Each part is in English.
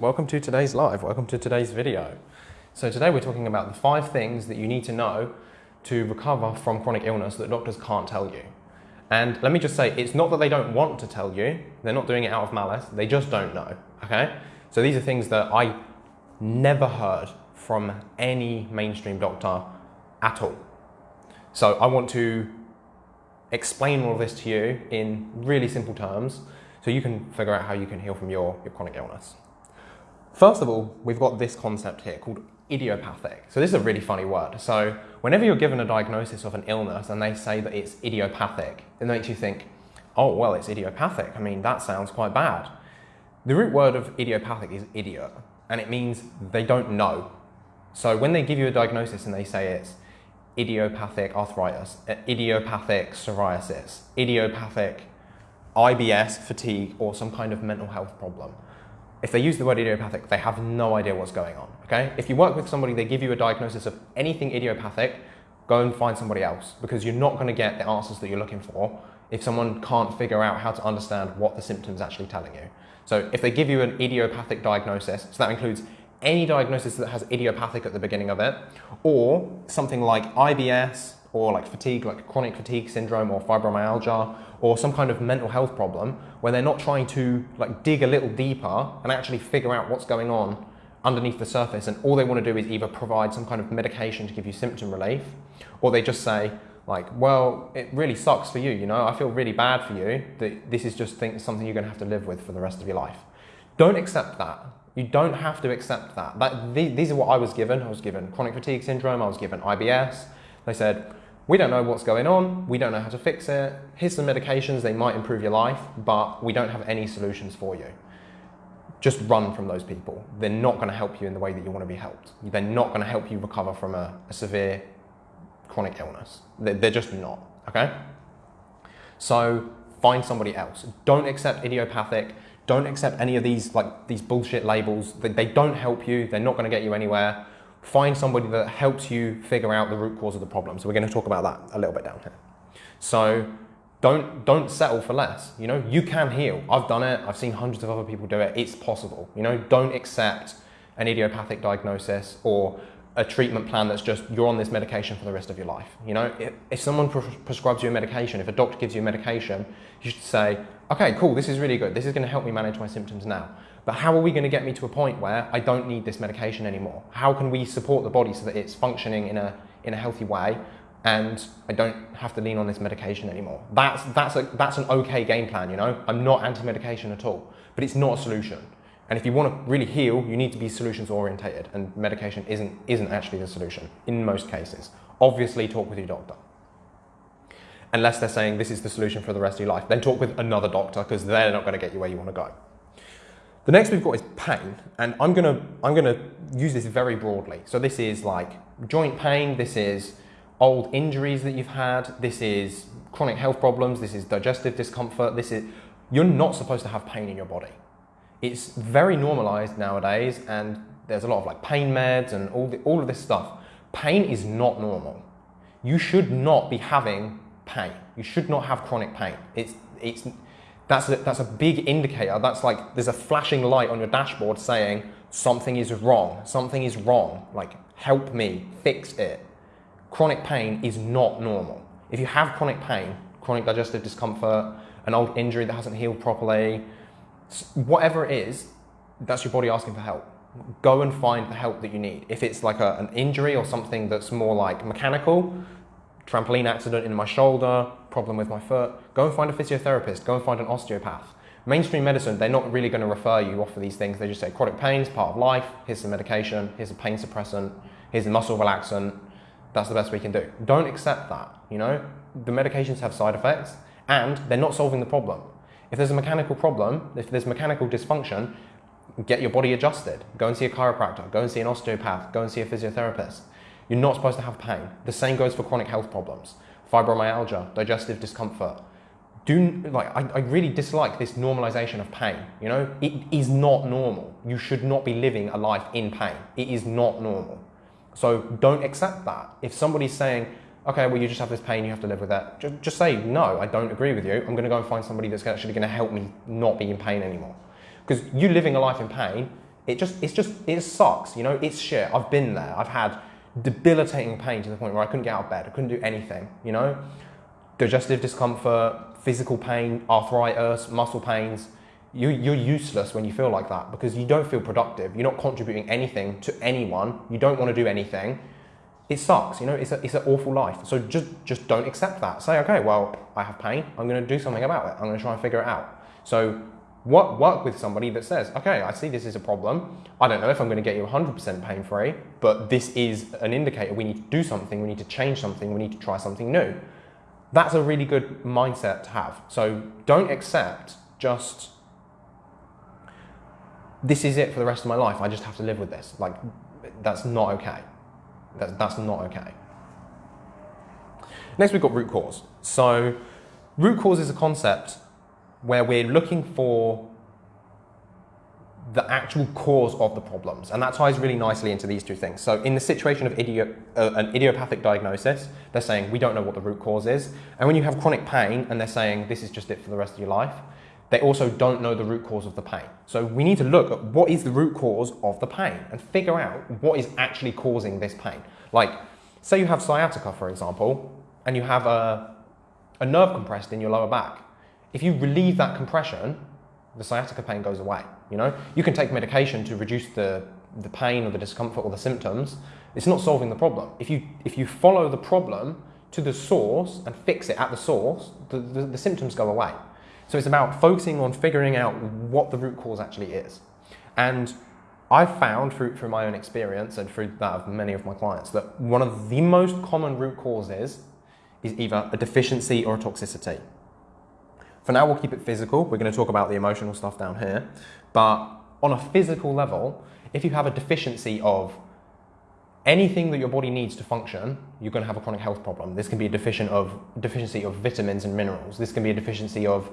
Welcome to today's live, welcome to today's video. So today we're talking about the five things that you need to know to recover from chronic illness that doctors can't tell you. And let me just say, it's not that they don't want to tell you, they're not doing it out of malice, they just don't know, okay? So these are things that I never heard from any mainstream doctor at all. So I want to explain all of this to you in really simple terms so you can figure out how you can heal from your, your chronic illness. First of all, we've got this concept here called idiopathic. So this is a really funny word. So whenever you're given a diagnosis of an illness and they say that it's idiopathic, it makes you think, oh, well, it's idiopathic. I mean, that sounds quite bad. The root word of idiopathic is idiot, and it means they don't know. So when they give you a diagnosis and they say it's idiopathic arthritis, uh, idiopathic psoriasis, idiopathic IBS, fatigue, or some kind of mental health problem, if they use the word idiopathic, they have no idea what's going on, okay? If you work with somebody, they give you a diagnosis of anything idiopathic, go and find somebody else because you're not gonna get the answers that you're looking for if someone can't figure out how to understand what the symptom's actually telling you. So if they give you an idiopathic diagnosis, so that includes any diagnosis that has idiopathic at the beginning of it, or something like IBS, or like fatigue, like chronic fatigue syndrome or fibromyalgia, or some kind of mental health problem where they're not trying to like dig a little deeper and actually figure out what's going on underneath the surface and all they want to do is either provide some kind of medication to give you symptom relief or they just say like well it really sucks for you you know? I feel really bad for you that this is just something you're going to have to live with for the rest of your life. Don't accept that. You don't have to accept that, that these are what i was given. I was given chronic fatigue syndrome i was given ibs they said we don't know what's going on, we don't know how to fix it. Here's some medications, they might improve your life, but we don't have any solutions for you. Just run from those people. They're not going to help you in the way that you want to be helped. They're not going to help you recover from a, a severe chronic illness. They're, they're just not, okay? So find somebody else. Don't accept idiopathic. Don't accept any of these like these bullshit labels. They, they don't help you. They're not going to get you anywhere find somebody that helps you figure out the root cause of the problem. So we're going to talk about that a little bit down here. So don't don't settle for less. You know, you can heal. I've done it. I've seen hundreds of other people do it. It's possible. You know, don't accept an idiopathic diagnosis or a treatment plan that's just you're on this medication for the rest of your life. You know, if, if someone pre prescribes you a medication, if a doctor gives you a medication, you should say, okay, cool, this is really good. This is going to help me manage my symptoms now. But how are we going to get me to a point where I don't need this medication anymore? How can we support the body so that it's functioning in a, in a healthy way and I don't have to lean on this medication anymore? That's, that's, a, that's an okay game plan, you know? I'm not anti-medication at all, but it's not a solution. And if you want to really heal, you need to be solutions orientated and medication isn't, isn't actually the solution in most cases. Obviously talk with your doctor. Unless they're saying this is the solution for the rest of your life, then talk with another doctor because they're not going to get you where you want to go. The next we've got is pain, and I'm gonna, I'm gonna use this very broadly. So this is like joint pain, this is old injuries that you've had, this is chronic health problems, this is digestive discomfort, this is, you're not supposed to have pain in your body. It's very normalized nowadays and there's a lot of like pain meds and all, the, all of this stuff. Pain is not normal. You should not be having pain. You should not have chronic pain. It's, it's, that's a, that's a big indicator. That's like there's a flashing light on your dashboard saying something is wrong, something is wrong, like help me, fix it. Chronic pain is not normal. If you have chronic pain, chronic digestive discomfort, an old injury that hasn't healed properly, whatever it is, that's your body asking for help. Go and find the help that you need. If it's like a, an injury or something that's more like mechanical, trampoline accident in my shoulder, problem with my foot, go and find a physiotherapist, go and find an osteopath. Mainstream medicine, they're not really going to refer you off for these things. They just say chronic pain is part of life, here's some medication, here's a pain suppressant, here's a muscle relaxant. That's the best we can do. Don't accept that, you know? The medications have side effects and they're not solving the problem. If there's a mechanical problem, if there's mechanical dysfunction, get your body adjusted. Go and see a chiropractor, go and see an osteopath, go and see a physiotherapist. You're not supposed to have pain. The same goes for chronic health problems, fibromyalgia, digestive discomfort. Do, like, I, I really dislike this normalization of pain. You know, it is not normal. You should not be living a life in pain. It is not normal. So don't accept that. If somebody's saying, okay, well, you just have this pain, you have to live with that, just, just say, no, I don't agree with you. I'm going to go and find somebody that's actually going to help me not be in pain anymore. Because you living a life in pain It just, it's just, it sucks, you know, it's shit. I've been there. I've had debilitating pain to the point where I couldn't get out of bed. I couldn't do anything, you know? Digestive discomfort, physical pain, arthritis, muscle pains. You, you're useless when you feel like that because you don't feel productive. You're not contributing anything to anyone. You don't want to do anything. It sucks, you know, it's, a, it's an awful life. So just, just don't accept that. Say, okay, well, I have pain. I'm going to do something about it. I'm going to try and figure it out. So what, work with somebody that says, okay, I see this is a problem. I don't know if I'm going to get you 100% pain free, but this is an indicator. We need to do something. We need to change something. We need to try something new. That's a really good mindset to have. So don't accept just this is it for the rest of my life. I just have to live with this. Like, that's not okay. That's, that's not okay. Next, we've got root cause. So, root cause is a concept where we're looking for the actual cause of the problems. And that ties really nicely into these two things. So in the situation of idio uh, an idiopathic diagnosis, they're saying we don't know what the root cause is. And when you have chronic pain and they're saying this is just it for the rest of your life, they also don't know the root cause of the pain. So we need to look at what is the root cause of the pain and figure out what is actually causing this pain. Like, say you have sciatica, for example, and you have a, a nerve compressed in your lower back. If you relieve that compression, the sciatica pain goes away. You know, you can take medication to reduce the, the pain or the discomfort or the symptoms. It's not solving the problem. If you, if you follow the problem to the source and fix it at the source, the, the, the symptoms go away. So it's about focusing on figuring out what the root cause actually is. And I've found through, through my own experience and through that of many of my clients that one of the most common root causes is either a deficiency or a toxicity. For now, we'll keep it physical. We're going to talk about the emotional stuff down here. But on a physical level, if you have a deficiency of anything that your body needs to function, you're going to have a chronic health problem. This can be a deficient of, deficiency of vitamins and minerals. This can be a deficiency of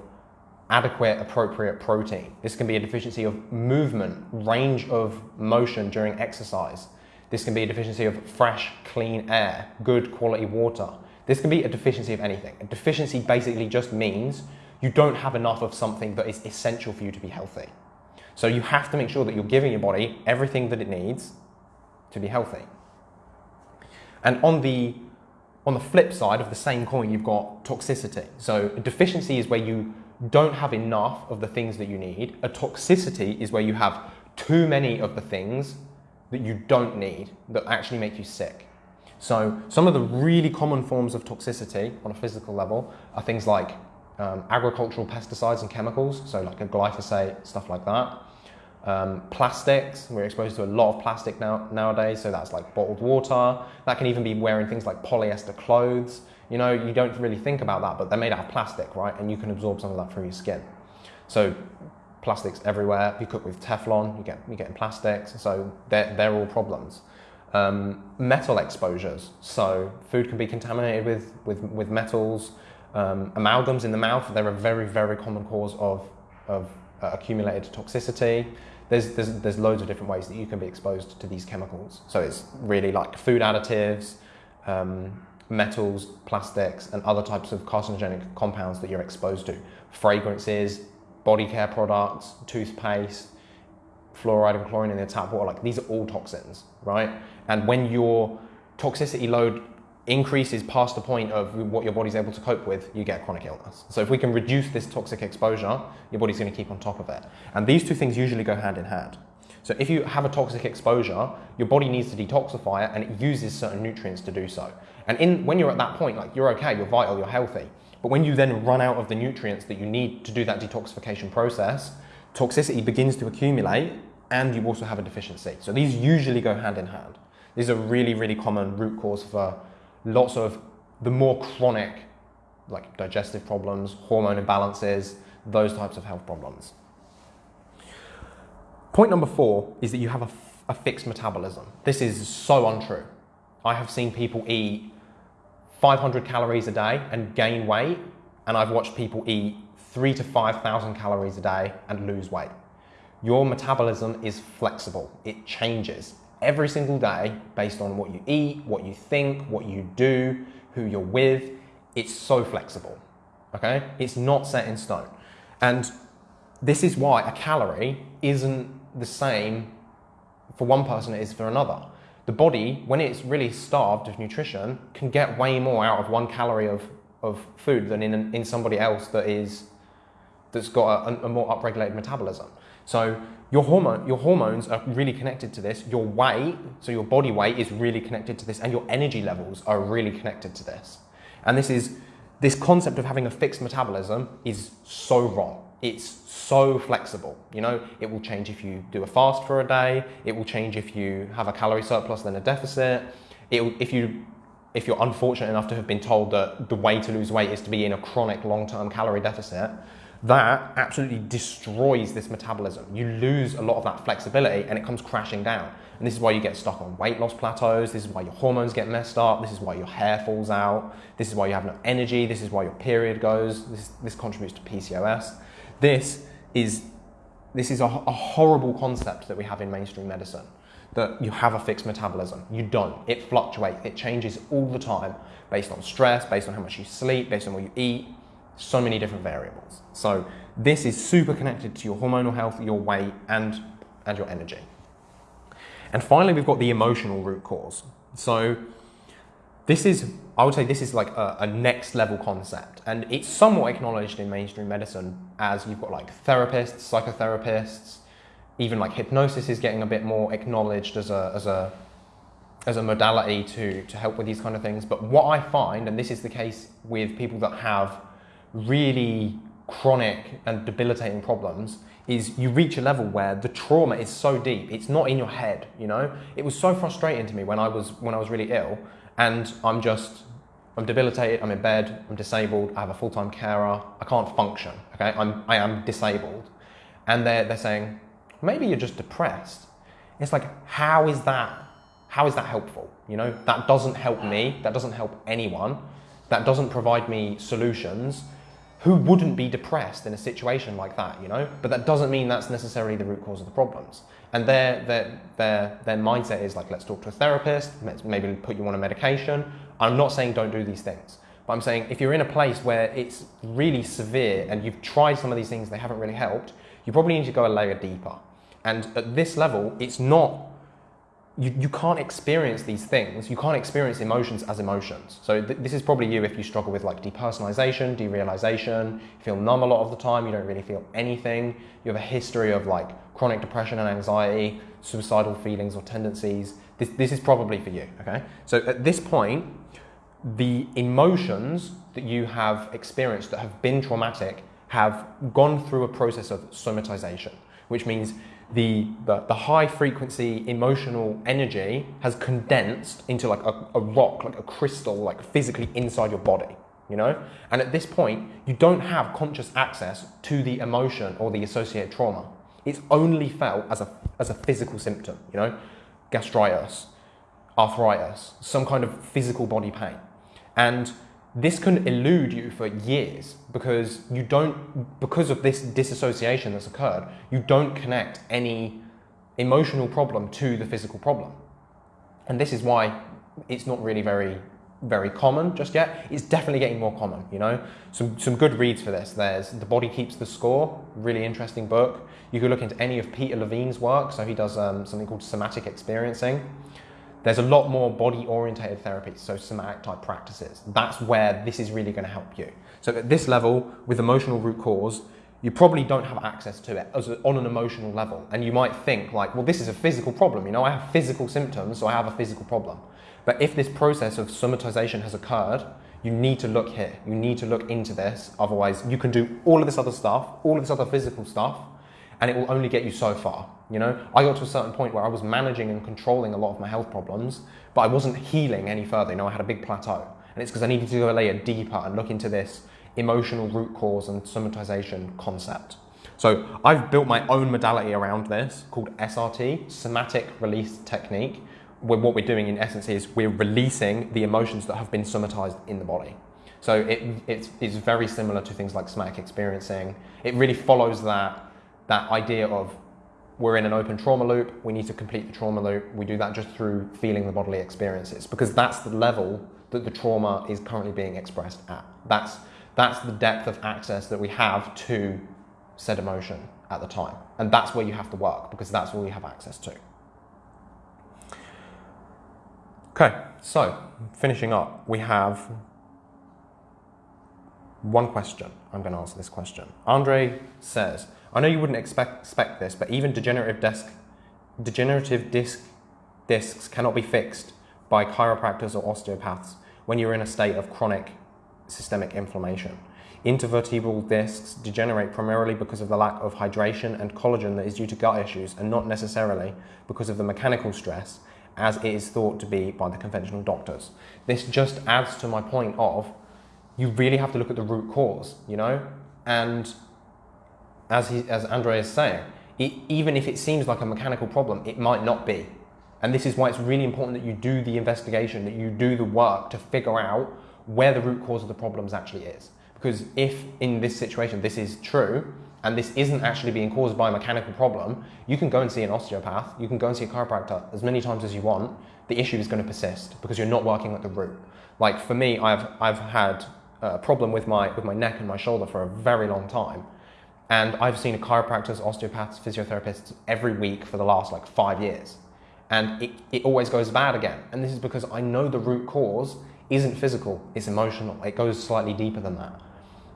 adequate, appropriate protein. This can be a deficiency of movement, range of motion during exercise. This can be a deficiency of fresh, clean air, good quality water. This can be a deficiency of anything. A deficiency basically just means you don't have enough of something that is essential for you to be healthy. So you have to make sure that you're giving your body everything that it needs to be healthy. And on the on the flip side of the same coin, you've got toxicity. So a deficiency is where you don't have enough of the things that you need. A toxicity is where you have too many of the things that you don't need that actually make you sick. So some of the really common forms of toxicity on a physical level are things like um, agricultural pesticides and chemicals, so like a glyphosate, stuff like that. Um, plastics, we're exposed to a lot of plastic now, nowadays, so that's like bottled water. That can even be wearing things like polyester clothes. You know, you don't really think about that, but they're made out of plastic, right? And you can absorb some of that through your skin. So plastics everywhere. If you cook with Teflon, you get you get plastics. So they're, they're all problems. Um, metal exposures. So food can be contaminated with, with, with metals. Um, amalgams in the mouth, they're a very, very common cause of, of uh, accumulated toxicity. There's, there's, there's loads of different ways that you can be exposed to these chemicals. So it's really like food additives, um, metals, plastics, and other types of carcinogenic compounds that you're exposed to. Fragrances, body care products, toothpaste, fluoride and chlorine in the tap water, like these are all toxins, right? And when your toxicity load increases past the point of what your body's able to cope with, you get chronic illness. So if we can reduce this toxic exposure, your body's going to keep on top of it. And these two things usually go hand in hand. So if you have a toxic exposure, your body needs to detoxify it and it uses certain nutrients to do so. And in, when you're at that point, like you're okay, you're vital, you're healthy. But when you then run out of the nutrients that you need to do that detoxification process, toxicity begins to accumulate and you also have a deficiency. So these usually go hand in hand. These are really, really common root cause for lots of the more chronic, like digestive problems, hormone imbalances, those types of health problems. Point number four is that you have a, fixed metabolism. This is so untrue. I have seen people eat 500 calories a day and gain weight, and I've watched people eat three to 5,000 calories a day and lose weight. Your metabolism is flexible. It changes every single day based on what you eat, what you think, what you do, who you're with. It's so flexible, okay? It's not set in stone. And this is why a calorie isn't the same for one person it is for another. The body, when it's really starved of nutrition, can get way more out of one calorie of, of food than in, in somebody else that is that's got a, a more upregulated metabolism. So your hormone, your hormones are really connected to this. Your weight, so your body weight, is really connected to this, and your energy levels are really connected to this. And this is this concept of having a fixed metabolism is so wrong. It's so flexible. You know, it will change if you do a fast for a day. It will change if you have a calorie surplus then a deficit. It, if you if you're unfortunate enough to have been told that the way to lose weight is to be in a chronic long-term calorie deficit, that absolutely destroys this metabolism. You lose a lot of that flexibility and it comes crashing down. And this is why you get stuck on weight loss plateaus. This is why your hormones get messed up. This is why your hair falls out. This is why you have no energy. This is why your period goes. This, this contributes to PCOS. This is, this is a, a horrible concept that we have in mainstream medicine that you have a fixed metabolism. You don't. It fluctuates. It changes all the time based on stress, based on how much you sleep, based on what you eat, so many different variables. So this is super connected to your hormonal health, your weight, and, and your energy. And finally, we've got the emotional root cause. So this is, I would say this is like a, a, next level concept. And it's somewhat acknowledged in mainstream medicine as you've got like therapists, psychotherapists, even like hypnosis is getting a bit more acknowledged as a, as a, as a modality to, to help with these kind of things. But what I find, and this is the case with people that have really chronic and debilitating problems is you reach a level where the trauma is so deep it's not in your head you know? It was so frustrating to me when i was when i was really ill and i'm just i'm debilitated i'm in bed i'm disabled i have a full-time carer i can't function okay? I'm i am disabled. And they're, they're saying maybe you're just depressed. It's like how is that how is that helpful? You know that doesn't help me that doesn't help anyone that doesn't provide me solutions who wouldn't be depressed in a situation like that, you know? But that doesn't mean that's necessarily the root cause of the problems. And their, their, their, their mindset is like, let's talk to a therapist, maybe put you on a medication. I'm not saying don't do these things, but I'm saying if you're in a place where it's really severe and you've tried some of these things, they haven't really helped, you probably need to go a layer deeper. And at this level, it's not you, you can't experience these things, you can't experience emotions as emotions. So th this is probably you if you struggle with like depersonalization, derealization, feel numb a lot of the time, you don't really feel anything, you have a history of like chronic depression and anxiety, suicidal feelings or tendencies. This, this is probably for you, okay? So at this point, the emotions that you have experienced that have been traumatic have gone through a process of somatization, which means the, the, high frequency emotional energy has condensed into like a, a rock, like a crystal, like physically inside your body, you know? And at this point, you don't have conscious access to the emotion or the associated trauma. It's only felt as a, as a physical symptom, you know? Gastritis, arthritis, some kind of physical body pain. And this can elude you for years because you don't because of this disassociation that's occurred you don't connect any emotional problem to the physical problem. And this is why it's not really very very common just yet. It's definitely getting more common you know? Some some good reads for this. There's the body keeps the score really interesting book. You could look into any of peter levine's work so he does um, something called somatic experiencing there's a lot more body orientated therapies, so somatic type practices. That's where this is really going to help you. So at this level, with emotional root cause, you probably don't have access to it a, on an emotional level. And you might think like, well, this is a physical problem. You know, I have physical symptoms, so I have a physical problem. But if this process of somatization has occurred, you need to look here. You need to look into this. Otherwise, you can do all of this other stuff, all of this other physical stuff, and it will only get you so far. You know, I got to a certain point where I was managing and controlling a lot of my health problems, but I wasn't healing any further. You know, I had a big plateau. And it's because I needed to go a layer deeper and look into this emotional root cause and somatization concept. So I've built my own modality around this called SRT, Somatic Release Technique, where what we're doing in essence is we're releasing the emotions that have been somatized in the body. So it, it's, it's very similar to things like somatic experiencing. It really follows that that idea of we're in an open trauma loop, we need to complete the trauma loop. We do that just through feeling the bodily experiences because that's the level that the trauma is currently being expressed at. That's, that's the depth of access that we have to said emotion at the time. And that's where you have to work because that's all you have access to. Okay, so finishing up, we have one question. I'm going to answer this question. Andre says, I know you wouldn't expect, expect this, but even degenerative disc, degenerative disc discs cannot be fixed by chiropractors or osteopaths when you're in a state of chronic systemic inflammation. Intervertebral discs degenerate primarily because of the lack of hydration and collagen that is due to gut issues and not necessarily because of the mechanical stress as it is thought to be by the conventional doctors. This just adds to my point of you really have to look at the root cause, you know? And as, he, as Andre is saying, it, even if it seems like a mechanical problem, it might not be. And this is why it's really important that you do the investigation, that you do the work to figure out where the root cause of the problems actually is. Because if in this situation this is true, and this isn't actually being caused by a mechanical problem, you can go and see an osteopath, you can go and see a chiropractor as many times as you want. The issue is going to persist because you're not working at the root. Like for me, I've, I've had a problem with my, with my neck and my shoulder for a very long time. And I've seen a chiropractors, osteopaths, physiotherapists every week for the last like five years. And it, it always goes bad again. And this is because I know the root cause isn't physical, it's emotional. It goes slightly deeper than that.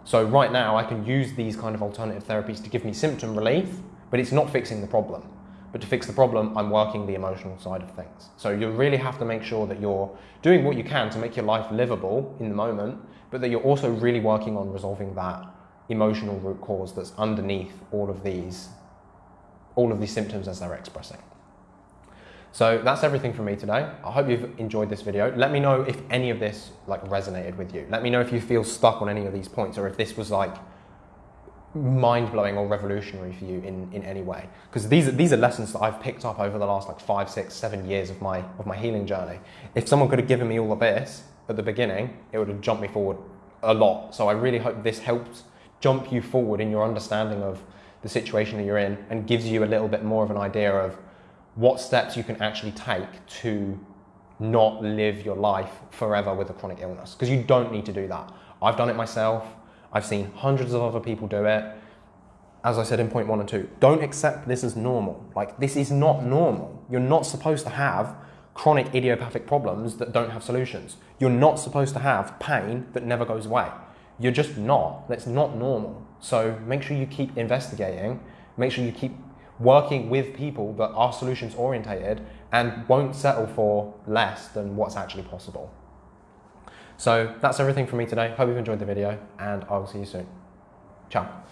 So right now I can use these kind of alternative therapies to give me symptom relief, but it's not fixing the problem. But to fix the problem, I'm working the emotional side of things. So you really have to make sure that you're doing what you can to make your life livable in the moment, but that you're also really working on resolving that emotional root cause that's underneath all of these, all of these symptoms as they're expressing. So that's everything from me today. I hope you've enjoyed this video. Let me know if any of this like resonated with you. Let me know if you feel stuck on any of these points or if this was like mind-blowing or revolutionary for you in, in any way. Because these are, these are lessons that I've picked up over the last like five, six, seven years of my, of my healing journey. If someone could have given me all of this at the beginning, it would have jumped me forward a lot. So I really hope this helps jump you forward in your understanding of the situation that you're in and gives you a little bit more of an idea of what steps you can actually take to not live your life forever with a chronic illness because you don't need to do that. I've done it myself. I've seen hundreds of other people do it. As I said in point one and two, don't accept this as normal. Like, this is not normal. You're not supposed to have chronic idiopathic problems that don't have solutions. You're not supposed to have pain that never goes away. You're just not. That's not normal. So make sure you keep investigating. Make sure you keep working with people that are solutions orientated and won't settle for less than what's actually possible. So that's everything from me today. Hope you've enjoyed the video and I will see you soon. Ciao.